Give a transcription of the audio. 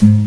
button.